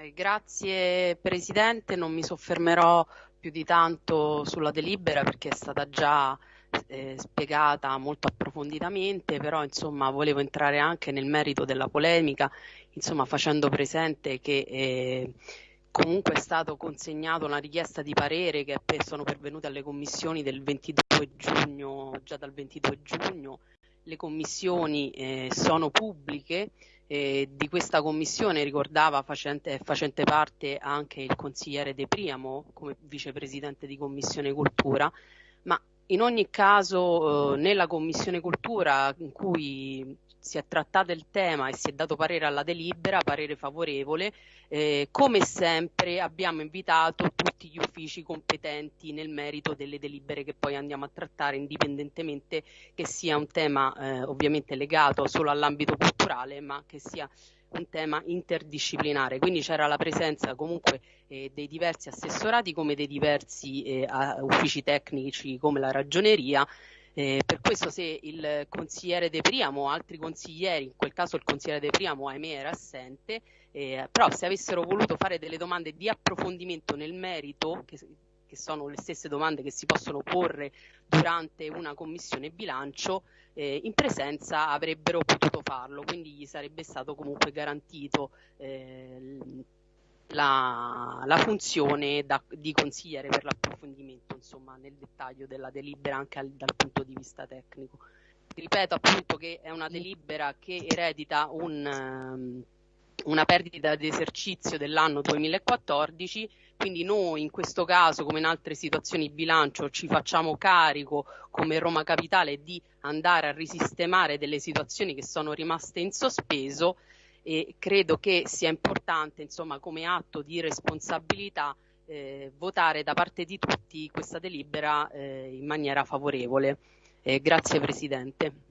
Eh, grazie Presidente, non mi soffermerò più di tanto sulla delibera perché è stata già eh, spiegata molto approfonditamente, però insomma volevo entrare anche nel merito della polemica, insomma facendo presente che eh, comunque è stato consegnato una richiesta di parere che sono pervenute alle commissioni del 22 giugno, già dal 22 giugno, le commissioni eh, sono pubbliche, eh, di questa commissione ricordava facente, facente, parte anche il consigliere De Priamo come vicepresidente di Commissione Cultura, ma in ogni caso eh, nella Commissione Cultura in cui si è trattato il tema e si è dato parere alla delibera, parere favorevole, eh, come sempre abbiamo invitato tutti gli uffici competenti nel merito delle delibere che poi andiamo a trattare, indipendentemente che sia un tema eh, ovviamente legato solo all'ambito culturale, ma che sia un tema interdisciplinare, quindi c'era la presenza comunque eh, dei diversi assessorati come dei diversi eh, uffici tecnici come la ragioneria. Eh, per questo se il consigliere De Priamo o altri consiglieri, in quel caso il consigliere De Priamo ahimè era assente, eh, però se avessero voluto fare delle domande di approfondimento nel merito, che, che sono le stesse domande che si possono porre durante una commissione bilancio, eh, in presenza avrebbero potuto farlo, quindi gli sarebbe stato comunque garantito eh, la, la, funzione da, di consigliere per l'approfondimento insomma, nel dettaglio della delibera anche al, dal punto di vista tecnico. Ripeto appunto che è una delibera che eredita un, um, una perdita di esercizio dell'anno 2014 quindi noi in questo caso, come in altre situazioni di bilancio, ci facciamo carico come Roma Capitale di andare a risistemare delle situazioni che sono rimaste in sospeso e credo che sia importante, insomma, come atto di responsabilità eh, votare da parte di tutti questa delibera eh, in maniera favorevole. Eh, grazie Presidente.